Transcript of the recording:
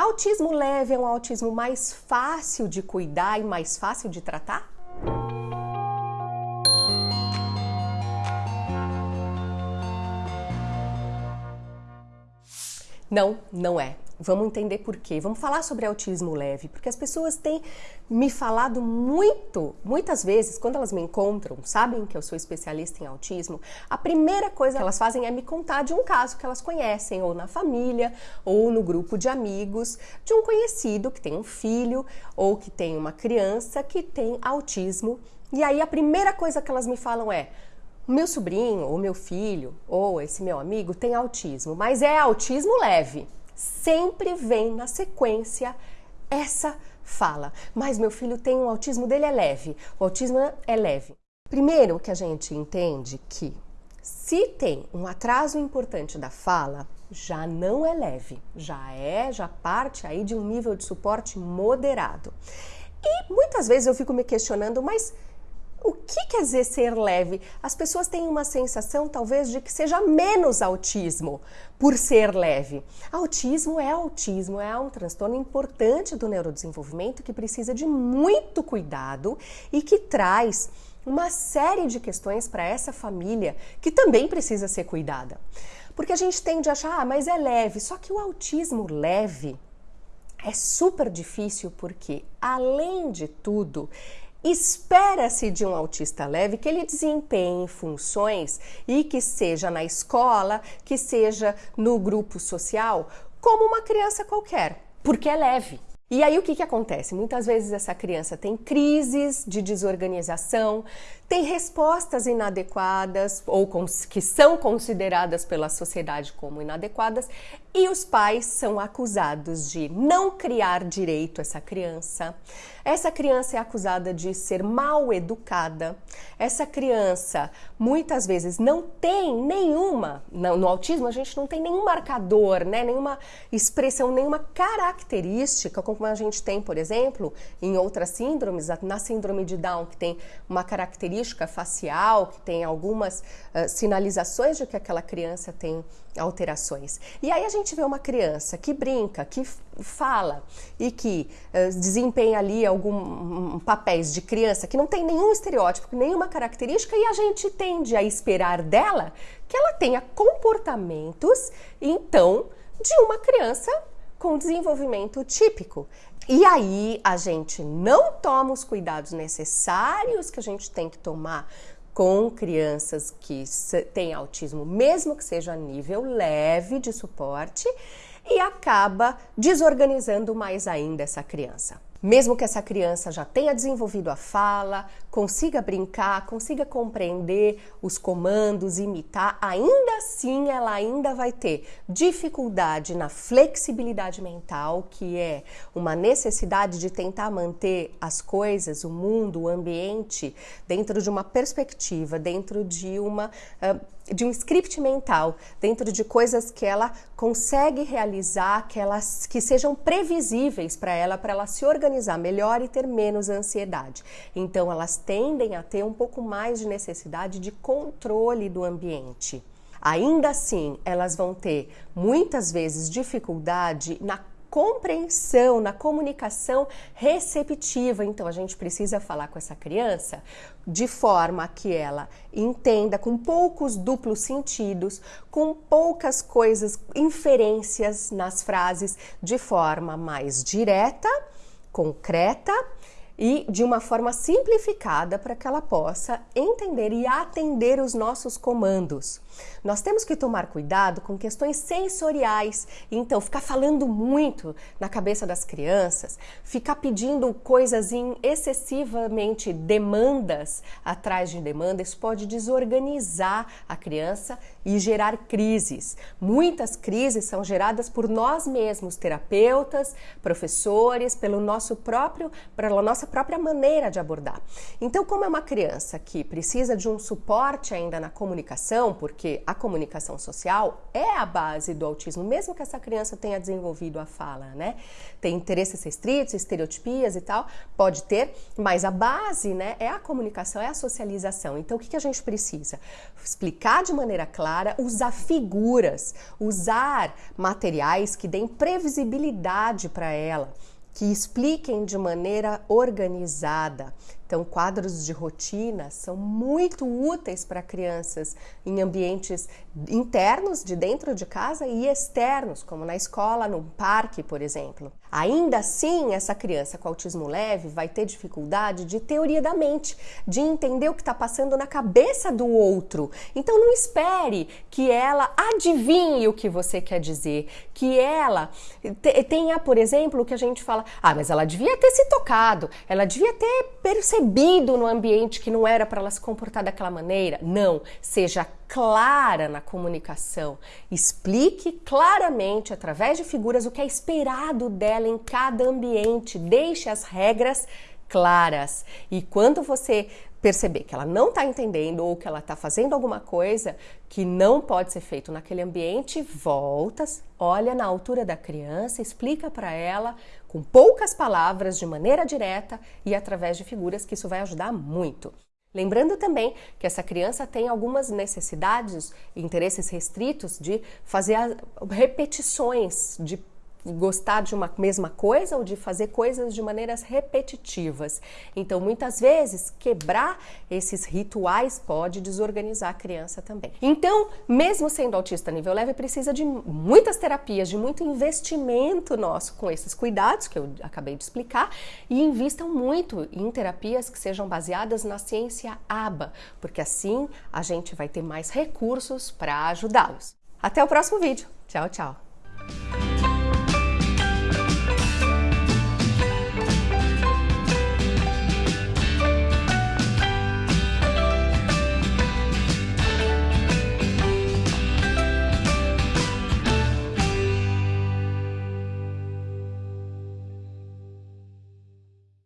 Autismo leve é um autismo mais fácil de cuidar e mais fácil de tratar? Não, não é. Vamos entender por quê. Vamos falar sobre autismo leve, porque as pessoas têm me falado muito, muitas vezes, quando elas me encontram, sabem que eu sou especialista em autismo, a primeira coisa que elas fazem é me contar de um caso que elas conhecem, ou na família, ou no grupo de amigos, de um conhecido que tem um filho ou que tem uma criança que tem autismo. E aí a primeira coisa que elas me falam é: meu sobrinho, ou meu filho, ou esse meu amigo tem autismo, mas é autismo leve. Sempre vem na sequência essa fala. Mas meu filho tem um autismo dele é leve. O autismo é leve. Primeiro que a gente entende que se tem um atraso importante da fala, já não é leve, já é, já parte aí de um nível de suporte moderado. E muitas vezes eu fico me questionando, mas quer dizer ser leve? As pessoas têm uma sensação, talvez, de que seja menos autismo por ser leve. Autismo é autismo, é um transtorno importante do neurodesenvolvimento que precisa de muito cuidado e que traz uma série de questões para essa família que também precisa ser cuidada. Porque a gente tende a achar, ah, mas é leve, só que o autismo leve é super difícil porque, além de tudo, Espera-se de um autista leve que ele desempenhe funções e que seja na escola, que seja no grupo social, como uma criança qualquer, porque é leve. E aí o que, que acontece? Muitas vezes essa criança tem crises de desorganização, tem respostas inadequadas ou que são consideradas pela sociedade como inadequadas e os pais são acusados de não criar direito essa criança. Essa criança é acusada de ser mal educada. Essa criança muitas vezes não tem nenhuma, no autismo a gente não tem nenhum marcador, né, nenhuma expressão, nenhuma característica, como a gente tem, por exemplo, em outras síndromes, na síndrome de Down, que tem uma característica facial, que tem algumas uh, sinalizações de que aquela criança tem alterações. E aí a gente vê uma criança que brinca, que fala e que uh, desempenha ali algum um, papéis de criança que não tem nenhum estereótipo, nenhuma característica e a gente tende a esperar dela que ela tenha comportamentos então de uma criança com desenvolvimento típico. E aí a gente não toma os cuidados necessários que a gente tem que tomar com crianças que têm autismo, mesmo que seja a nível leve de suporte, e acaba desorganizando mais ainda essa criança. Mesmo que essa criança já tenha desenvolvido a fala, consiga brincar, consiga compreender os comandos, imitar, ainda assim ela ainda vai ter dificuldade na flexibilidade mental, que é uma necessidade de tentar manter as coisas, o mundo, o ambiente dentro de uma perspectiva, dentro de uma uh, de um script mental, dentro de coisas que ela consegue realizar, que elas que sejam previsíveis para ela, para ela se organizar melhor e ter menos ansiedade. Então elas tendem a ter um pouco mais de necessidade de controle do ambiente. Ainda assim, elas vão ter muitas vezes dificuldade na compreensão, na comunicação receptiva. Então a gente precisa falar com essa criança de forma que ela entenda com poucos duplos sentidos, com poucas coisas, inferências nas frases, de forma mais direta, concreta e de uma forma simplificada para que ela possa entender e atender os nossos comandos. Nós temos que tomar cuidado com questões sensoriais, então ficar falando muito na cabeça das crianças, ficar pedindo coisas em excessivamente demandas atrás de demanda, isso pode desorganizar a criança e gerar crises. Muitas crises são geradas por nós mesmos, terapeutas, professores, pelo nosso próprio, pela nossa própria maneira de abordar. Então, como é uma criança que precisa de um suporte ainda na comunicação, porque a comunicação social é a base do autismo, mesmo que essa criança tenha desenvolvido a fala, né? Tem interesses restritos, estereotipias e tal, pode ter, mas a base, né, é a comunicação, é a socialização. Então, o que, que a gente precisa? Explicar de maneira clara usar figuras, usar materiais que deem previsibilidade para ela, que expliquem de maneira organizada. Então, quadros de rotina são muito úteis para crianças em ambientes internos, de dentro de casa, e externos, como na escola, no parque, por exemplo. Ainda assim, essa criança com autismo leve vai ter dificuldade de teoria da mente, de entender o que está passando na cabeça do outro. Então, não espere que ela adivinhe o que você quer dizer, que ela tenha, por exemplo, o que a gente fala: ah, mas ela devia ter se tocado, ela devia ter percebido no ambiente que não era para ela se comportar daquela maneira. Não, seja clara na comunicação. Explique claramente, através de figuras, o que é esperado dela em cada ambiente. Deixe as regras claras. E quando você perceber que ela não está entendendo ou que ela está fazendo alguma coisa que não pode ser feito naquele ambiente, volta, olha na altura da criança, explica para ela com poucas palavras, de maneira direta e através de figuras, que isso vai ajudar muito. Lembrando também que essa criança tem algumas necessidades, interesses restritos de fazer repetições, de gostar de uma mesma coisa ou de fazer coisas de maneiras repetitivas. Então, muitas vezes, quebrar esses rituais pode desorganizar a criança também. Então, mesmo sendo autista nível leve, precisa de muitas terapias, de muito investimento nosso com esses cuidados que eu acabei de explicar e invistam muito em terapias que sejam baseadas na ciência ABA, porque assim a gente vai ter mais recursos para ajudá-los. Até o próximo vídeo. Tchau, tchau.